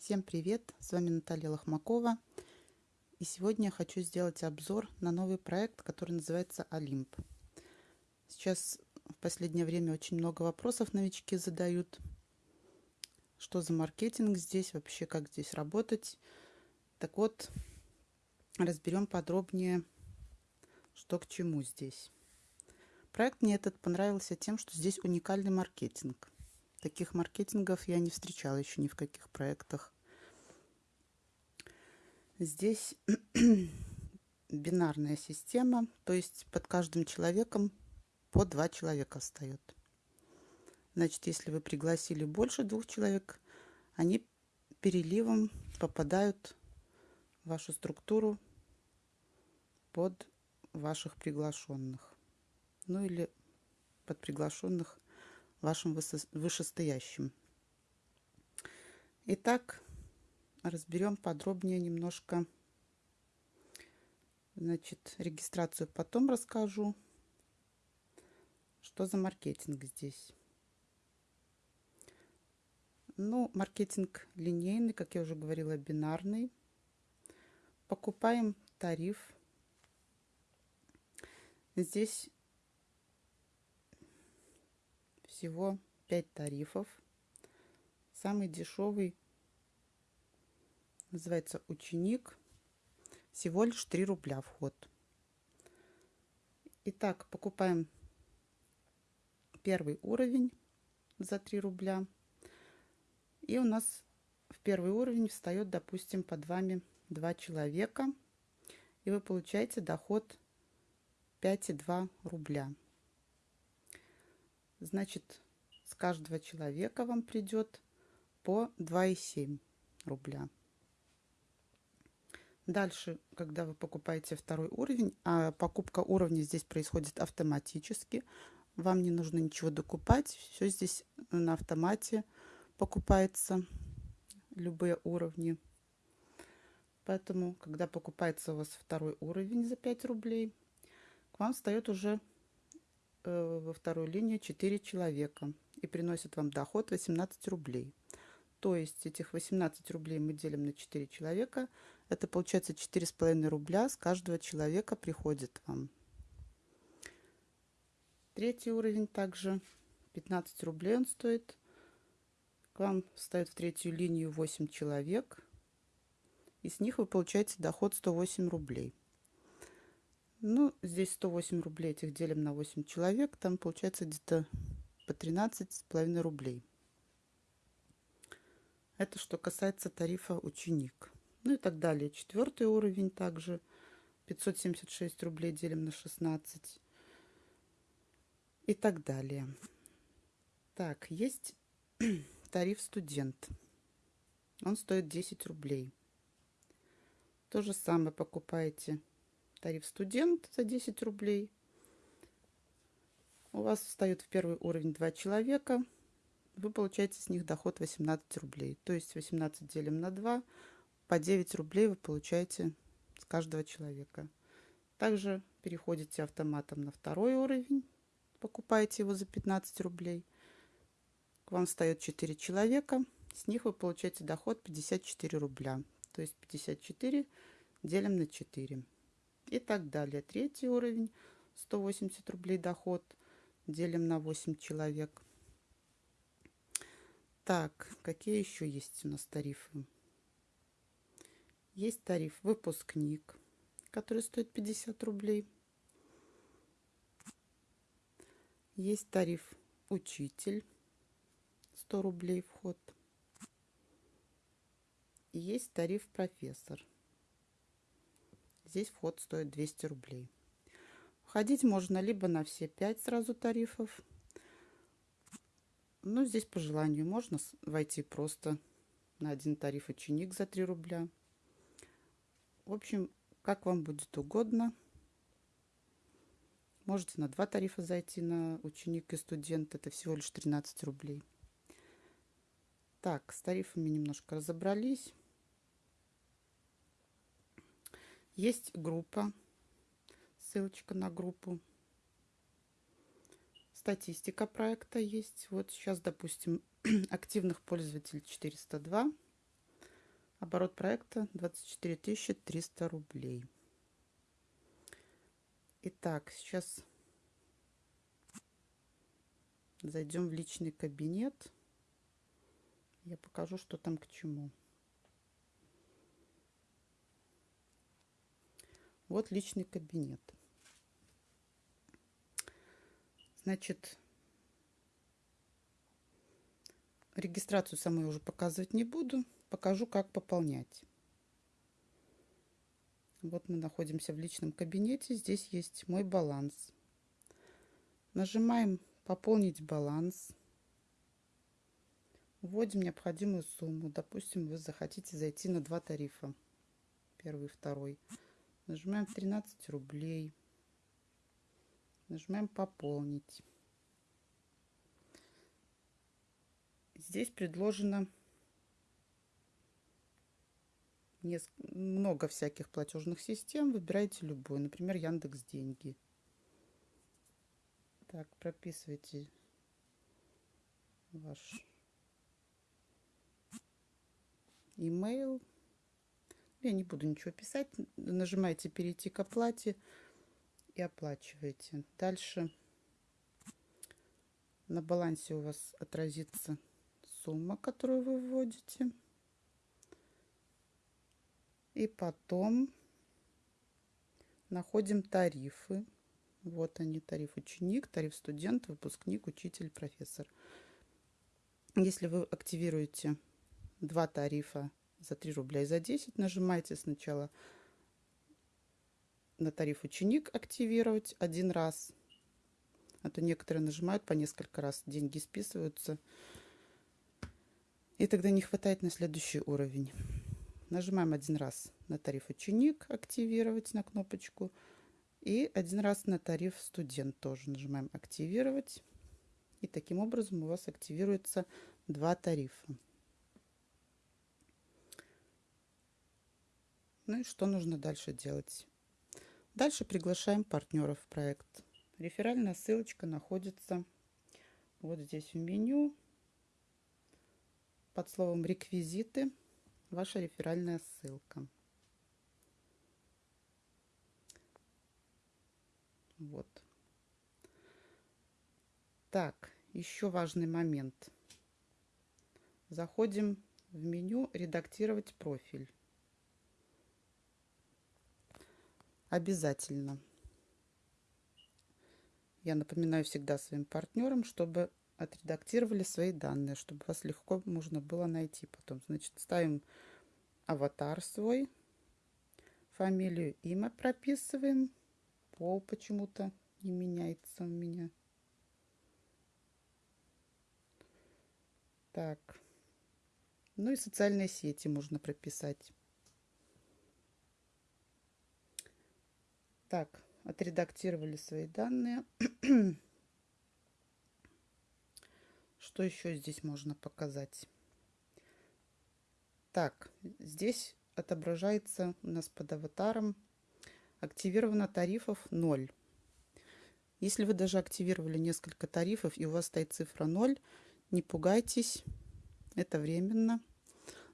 Всем привет! С вами Наталья Лохмакова. И сегодня я хочу сделать обзор на новый проект, который называется Олимп. Сейчас в последнее время очень много вопросов новички задают. Что за маркетинг здесь, вообще как здесь работать. Так вот, разберем подробнее, что к чему здесь. Проект мне этот понравился тем, что здесь уникальный маркетинг. Таких маркетингов я не встречала еще ни в каких проектах. Здесь бинарная система, то есть под каждым человеком по два человека встает. Значит, если вы пригласили больше двух человек, они переливом попадают в вашу структуру под ваших приглашенных. Ну или под приглашенных вашим вышестоящим. Итак, разберем подробнее немножко. Значит, регистрацию потом расскажу. Что за маркетинг здесь? Ну, маркетинг линейный, как я уже говорила, бинарный. Покупаем тариф. Здесь всего 5 тарифов. Самый дешевый называется ученик. Всего лишь 3 рубля вход. Итак, покупаем первый уровень за 3 рубля. И у нас в первый уровень встает, допустим, под вами 2 человека. И вы получаете доход 5,2 рубля. Значит, с каждого человека вам придет по 2,7 рубля. Дальше, когда вы покупаете второй уровень, а покупка уровня здесь происходит автоматически, вам не нужно ничего докупать, все здесь на автомате покупается, любые уровни. Поэтому, когда покупается у вас второй уровень за 5 рублей, к вам встает уже во вторую линию 4 человека и приносит вам доход 18 рублей. То есть этих 18 рублей мы делим на 4 человека. Это получается 4,5 рубля с каждого человека приходит вам. Третий уровень также 15 рублей он стоит. К вам встает в третью линию 8 человек. И с них вы получаете доход 108 рублей. Ну, здесь 108 рублей этих делим на 8 человек. Там получается где-то по 13 с половиной рублей. Это что касается тарифа ученик. Ну и так далее. Четвертый уровень также 576 рублей делим на 16. И так далее. Так, есть тариф студент. Он стоит 10 рублей. То же самое покупаете тариф студент за 10 рублей. У вас встает в первый уровень 2 человека. Вы получаете с них доход 18 рублей. То есть 18 делим на 2. По 9 рублей вы получаете с каждого человека. Также переходите автоматом на второй уровень. Покупаете его за 15 рублей. К вам встает 4 человека. С них вы получаете доход 54 рубля. То есть 54 делим на 4 и так далее. Третий уровень 180 рублей доход. Делим на 8 человек. Так, какие еще есть у нас тарифы? Есть тариф выпускник, который стоит 50 рублей. Есть тариф учитель, 100 рублей вход. Есть тариф профессор, Здесь вход стоит 200 рублей. Входить можно либо на все 5 сразу тарифов. Ну, здесь по желанию можно войти просто на один тариф ученик за 3 рубля. В общем, как вам будет угодно. Можете на два тарифа зайти на ученик и студент. Это всего лишь 13 рублей. Так, с тарифами немножко разобрались. Есть группа, ссылочка на группу. Статистика проекта есть. Вот сейчас, допустим, активных пользователей 402. Оборот проекта 24 300 рублей. Итак, сейчас зайдем в личный кабинет. Я покажу, что там к чему. Вот личный кабинет. Значит, регистрацию самой уже показывать не буду. Покажу, как пополнять. Вот мы находимся в личном кабинете. Здесь есть мой баланс. Нажимаем «Пополнить баланс». Вводим необходимую сумму. Допустим, вы захотите зайти на два тарифа. Первый и второй. Нажимаем 13 рублей. Нажимаем «Пополнить». Здесь предложено много всяких платежных систем. Выбирайте любую. Например, Яндекс Деньги. Так, прописывайте ваш email. Я не буду ничего писать. Нажимаете «Перейти к оплате» и оплачиваете. Дальше на балансе у вас отразится сумма, которую вы вводите. И потом находим тарифы. Вот они, тариф ученик, тариф студент, выпускник, учитель, профессор. Если вы активируете два тарифа за 3 рубля и за 10, нажимаете сначала на тариф ученик активировать один раз. А то некоторые нажимают по несколько раз, деньги списываются. И тогда не хватает на следующий уровень. Нажимаем один раз на тариф ученик активировать на кнопочку. И один раз на тариф студент тоже нажимаем активировать. И таким образом у вас активируется два тарифа. Ну и что нужно дальше делать? Дальше приглашаем партнеров в проект. Реферальная ссылочка находится вот здесь в меню под словом «Реквизиты» ваша реферальная ссылка. Вот. Так, еще важный момент. Заходим в меню «Редактировать профиль». Обязательно. Я напоминаю всегда своим партнерам, чтобы отредактировали свои данные, чтобы вас легко можно было найти потом. Значит, ставим аватар свой, фамилию, имя прописываем, пол почему-то не меняется у меня. Так. Ну и социальные сети можно прописать. Так, отредактировали свои данные. Что еще здесь можно показать? Так, здесь отображается у нас под аватаром активировано тарифов 0. Если вы даже активировали несколько тарифов и у вас стоит цифра 0, не пугайтесь, это временно.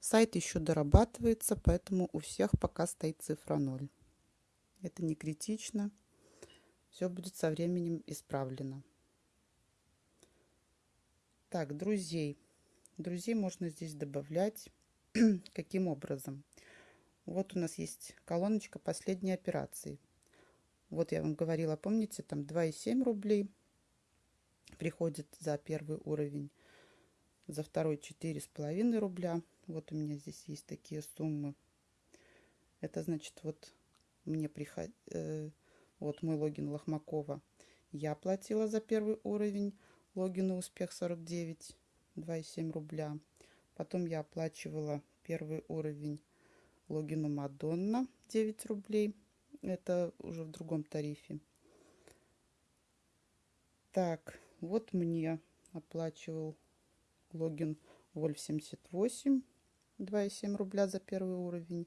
Сайт еще дорабатывается, поэтому у всех пока стоит цифра 0. Это не критично. Все будет со временем исправлено. Так, друзей. Друзей можно здесь добавлять. Каким образом? Вот у нас есть колоночка последней операции. Вот я вам говорила, помните, там 2,7 рублей приходит за первый уровень, за второй 4,5 рубля. Вот у меня здесь есть такие суммы. Это значит, вот мне приход... Э, вот мой логин Лохмакова. Я платила за первый уровень логину успех 49 2,7 рубля. Потом я оплачивала первый уровень логину мадонна 9 рублей. Это уже в другом тарифе. Так вот мне оплачивал логин вольф 78 2,7 рубля за первый уровень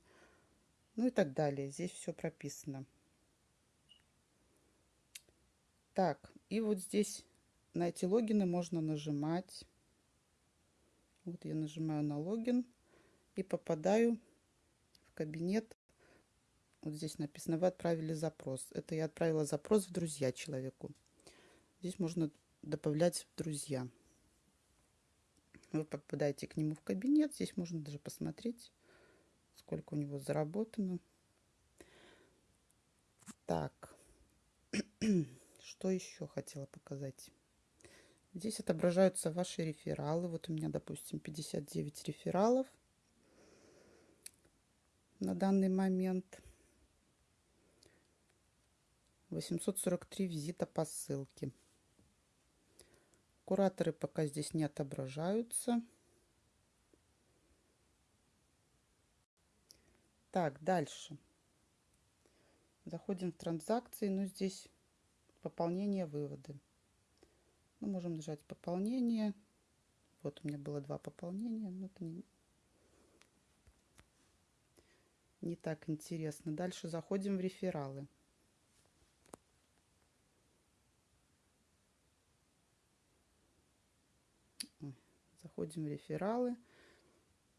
ну и так далее здесь все прописано так и вот здесь на эти логины можно нажимать. Вот я нажимаю на логин и попадаю кабинет. Вот здесь написано, вы отправили запрос. Это я отправила запрос в друзья человеку. Здесь можно добавлять в друзья. Вы попадаете к нему в кабинет. Здесь можно даже посмотреть, сколько у него заработано. Так, что еще хотела показать? Здесь отображаются ваши рефералы. Вот у меня, допустим, 59 рефералов на данный момент. 843 визита по ссылке. Кураторы пока здесь не отображаются. Так, дальше. Заходим в транзакции, но здесь пополнение, выводы. Мы можем нажать пополнение. Вот у меня было два пополнения, но это не, не так интересно. Дальше заходим в рефералы. Заходим в рефералы.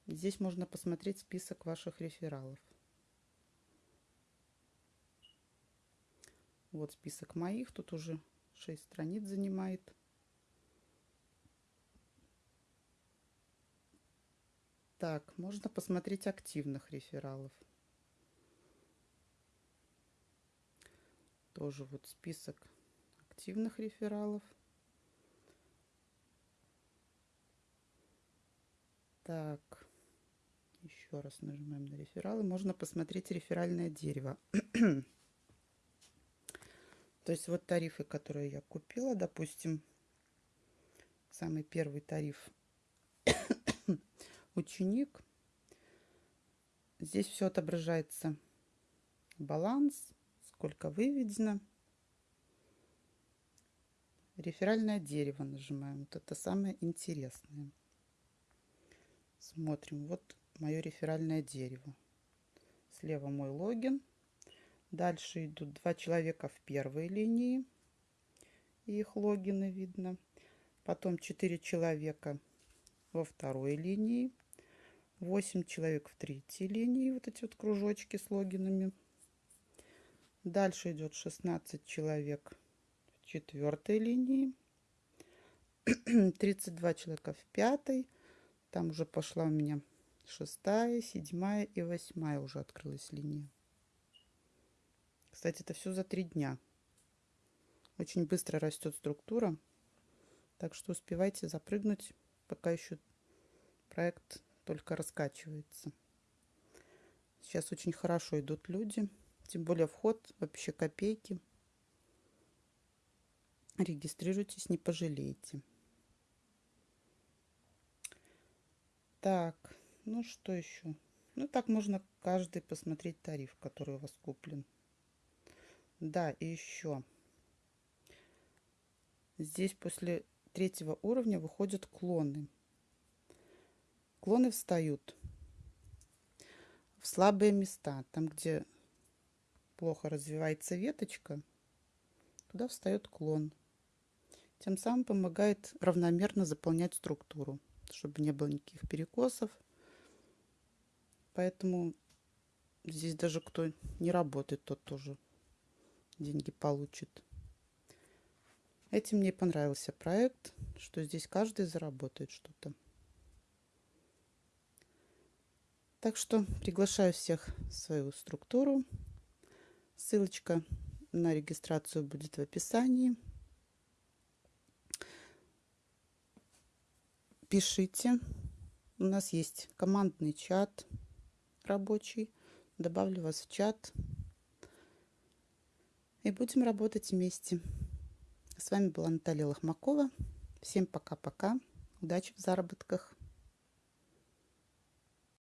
Здесь можно посмотреть список ваших рефералов. Вот список моих. Тут уже 6 страниц занимает. Так, можно посмотреть активных рефералов. Тоже вот список активных рефералов. Так, еще раз нажимаем на рефералы. Можно посмотреть реферальное дерево. То есть вот тарифы, которые я купила, допустим, самый первый тариф ученик. Здесь все отображается. Баланс, сколько выведено. Реферальное дерево нажимаем. Вот это самое интересное. Смотрим. Вот мое реферальное дерево. Слева мой логин. Дальше идут два человека в первой линии. их логины видно. Потом четыре человека во второй линии. 8 человек в третьей линии. Вот эти вот кружочки с логинами. Дальше идет 16 человек в четвертой линии. 32 человека в пятой. Там уже пошла у меня шестая, седьмая и восьмая уже открылась линия. Кстати, это все за три дня. Очень быстро растет структура. Так что успевайте запрыгнуть, пока еще проект только раскачивается. Сейчас очень хорошо идут люди. Тем более вход вообще копейки. Регистрируйтесь, не пожалеете. Так, ну что еще? Ну так можно каждый посмотреть тариф, который у вас куплен. Да, и еще. Здесь после третьего уровня выходят клоны. Клоны встают в слабые места. Там, где плохо развивается веточка, туда встает клон. Тем самым помогает равномерно заполнять структуру чтобы не было никаких перекосов. Поэтому здесь даже кто не работает, тот тоже деньги получит. Этим мне понравился проект, что здесь каждый заработает что-то. Так что приглашаю всех в свою структуру. Ссылочка на регистрацию будет в описании. Пишите. У нас есть командный чат рабочий. Добавлю вас в чат. И будем работать вместе. С вами была Наталья Лохмакова. Всем пока-пока. Удачи в заработках.